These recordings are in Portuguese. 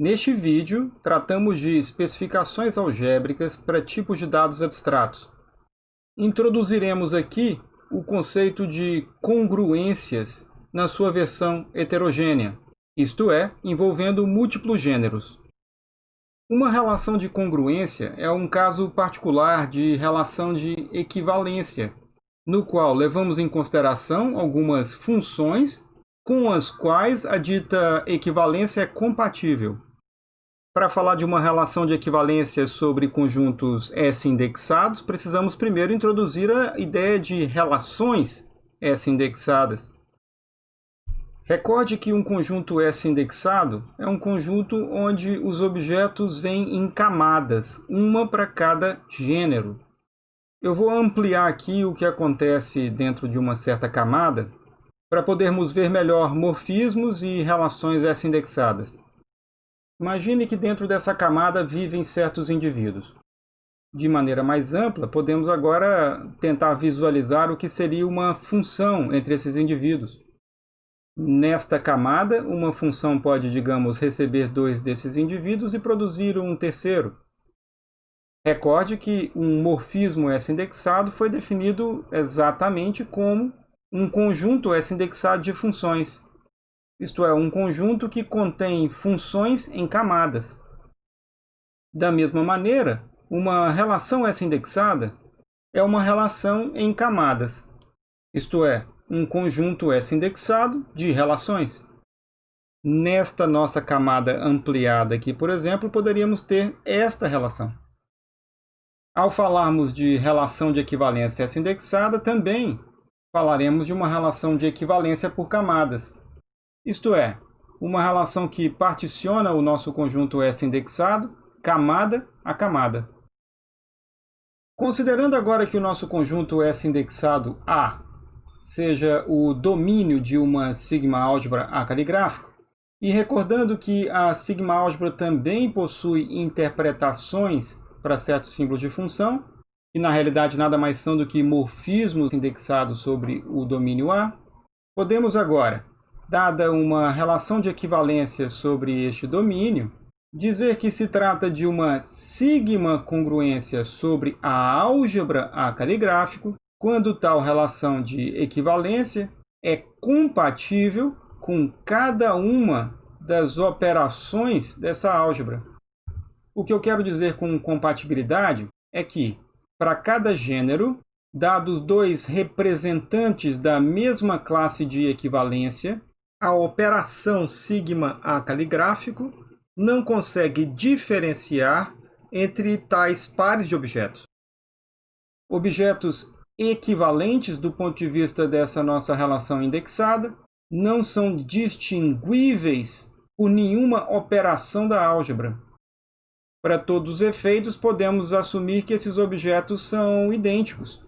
Neste vídeo, tratamos de especificações algébricas para tipos de dados abstratos. Introduziremos aqui o conceito de congruências na sua versão heterogênea, isto é, envolvendo múltiplos gêneros. Uma relação de congruência é um caso particular de relação de equivalência, no qual levamos em consideração algumas funções com as quais a dita equivalência é compatível. Para falar de uma relação de equivalência sobre conjuntos S indexados, precisamos primeiro introduzir a ideia de relações S indexadas. Recorde que um conjunto S indexado é um conjunto onde os objetos vêm em camadas, uma para cada gênero. Eu vou ampliar aqui o que acontece dentro de uma certa camada para podermos ver melhor morfismos e relações S indexadas. Imagine que dentro dessa camada vivem certos indivíduos. De maneira mais ampla, podemos agora tentar visualizar o que seria uma função entre esses indivíduos. Nesta camada, uma função pode, digamos, receber dois desses indivíduos e produzir um terceiro. Recorde que um morfismo S-indexado foi definido exatamente como um conjunto S-indexado de funções, isto é, um conjunto que contém funções em camadas. Da mesma maneira, uma relação S-indexada é uma relação em camadas, isto é, um conjunto S-indexado de relações. Nesta nossa camada ampliada aqui, por exemplo, poderíamos ter esta relação. Ao falarmos de relação de equivalência S-indexada, também falaremos de uma relação de equivalência por camadas, isto é, uma relação que particiona o nosso conjunto S indexado, camada a camada. Considerando agora que o nosso conjunto S indexado A seja o domínio de uma sigma-álgebra A caligráfico, e recordando que a sigma-álgebra também possui interpretações para certos símbolos de função, que na realidade nada mais são do que morfismos indexados sobre o domínio A, podemos agora dada uma relação de equivalência sobre este domínio, dizer que se trata de uma sigma congruência sobre a álgebra A caligráfico, quando tal relação de equivalência é compatível com cada uma das operações dessa álgebra. O que eu quero dizer com compatibilidade é que, para cada gênero, dados dois representantes da mesma classe de equivalência, a operação sigma A caligráfico não consegue diferenciar entre tais pares de objetos. Objetos equivalentes do ponto de vista dessa nossa relação indexada não são distinguíveis por nenhuma operação da álgebra. Para todos os efeitos, podemos assumir que esses objetos são idênticos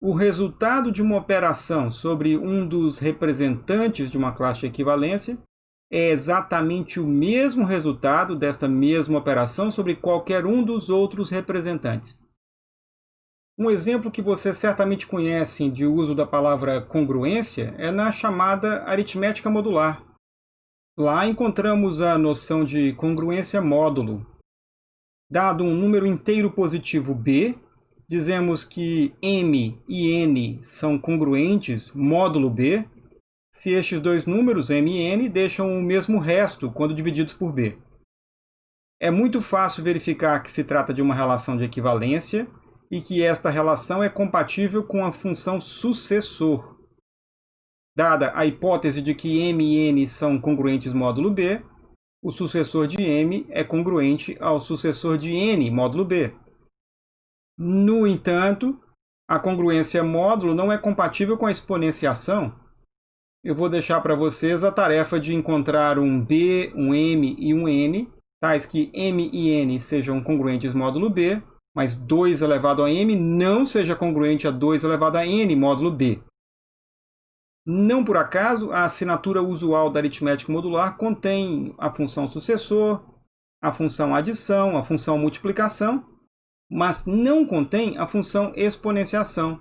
o resultado de uma operação sobre um dos representantes de uma classe de equivalência é exatamente o mesmo resultado desta mesma operação sobre qualquer um dos outros representantes. Um exemplo que você certamente conhece de uso da palavra congruência é na chamada aritmética modular. Lá encontramos a noção de congruência módulo. Dado um número inteiro positivo b, dizemos que m e n são congruentes módulo b, se estes dois números, m e n, deixam o mesmo resto quando divididos por b. É muito fácil verificar que se trata de uma relação de equivalência e que esta relação é compatível com a função sucessor. Dada a hipótese de que m e n são congruentes módulo b, o sucessor de m é congruente ao sucessor de n módulo b. No entanto, a congruência módulo não é compatível com a exponenciação. Eu vou deixar para vocês a tarefa de encontrar um b, um m e um n, tais que m e n sejam congruentes módulo b, mas 2 elevado a m não seja congruente a 2 elevado a n módulo b. Não por acaso, a assinatura usual da aritmética modular contém a função sucessor, a função adição, a função multiplicação mas não contém a função exponenciação,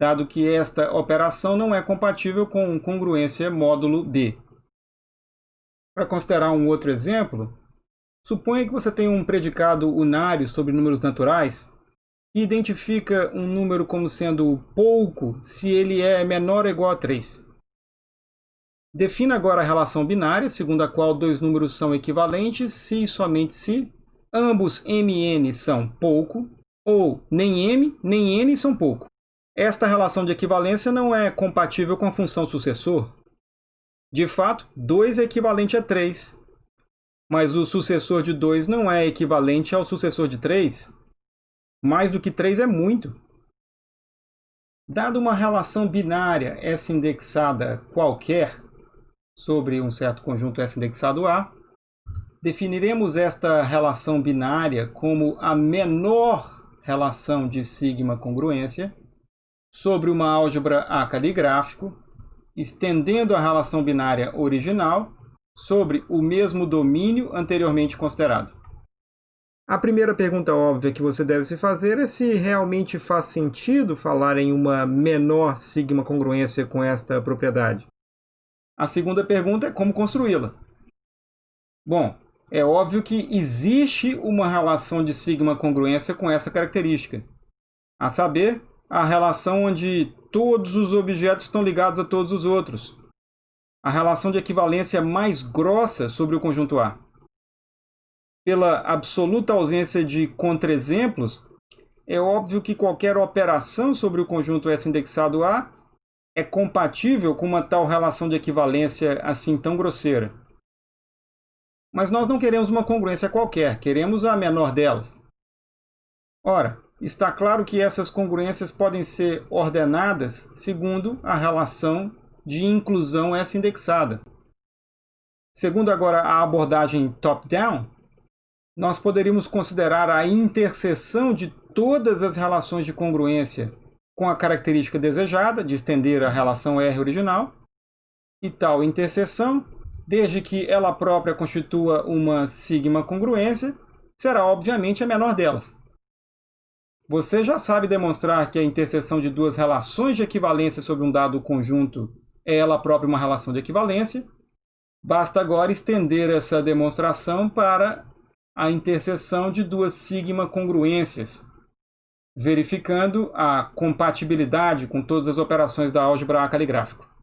dado que esta operação não é compatível com congruência módulo b. Para considerar um outro exemplo, suponha que você tem um predicado unário sobre números naturais e identifica um número como sendo pouco se ele é menor ou igual a 3. Defina agora a relação binária, segundo a qual dois números são equivalentes se e somente se ambos m n são pouco, ou nem m nem n são pouco. Esta relação de equivalência não é compatível com a função sucessor. De fato, 2 é equivalente a 3, mas o sucessor de 2 não é equivalente ao sucessor de 3. Mais do que 3 é muito. Dado uma relação binária S indexada qualquer sobre um certo conjunto S indexado A, definiremos esta relação binária como a menor relação de sigma congruência sobre uma álgebra A caligráfico, estendendo a relação binária original sobre o mesmo domínio anteriormente considerado. A primeira pergunta óbvia que você deve se fazer é se realmente faz sentido falar em uma menor sigma congruência com esta propriedade. A segunda pergunta é como construí-la. Bom, é óbvio que existe uma relação de sigma congruência com essa característica, a saber, a relação onde todos os objetos estão ligados a todos os outros. A relação de equivalência mais grossa sobre o conjunto A. Pela absoluta ausência de contraexemplos, é óbvio que qualquer operação sobre o conjunto S indexado A é compatível com uma tal relação de equivalência assim tão grosseira. Mas nós não queremos uma congruência qualquer, queremos a menor delas. Ora, está claro que essas congruências podem ser ordenadas segundo a relação de inclusão S indexada. Segundo agora a abordagem top-down, nós poderíamos considerar a interseção de todas as relações de congruência com a característica desejada de estender a relação R original, e tal interseção, desde que ela própria constitua uma sigma congruência, será obviamente a menor delas. Você já sabe demonstrar que a interseção de duas relações de equivalência sobre um dado conjunto é ela própria uma relação de equivalência. Basta agora estender essa demonstração para a interseção de duas sigma congruências, verificando a compatibilidade com todas as operações da álgebra A caligráfico.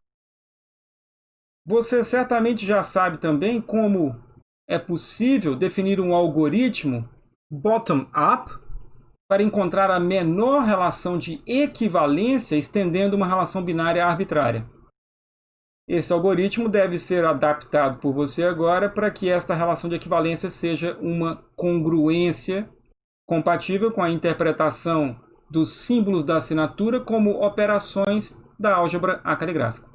Você certamente já sabe também como é possível definir um algoritmo bottom-up para encontrar a menor relação de equivalência estendendo uma relação binária arbitrária. Esse algoritmo deve ser adaptado por você agora para que esta relação de equivalência seja uma congruência compatível com a interpretação dos símbolos da assinatura como operações da álgebra A caligráfica.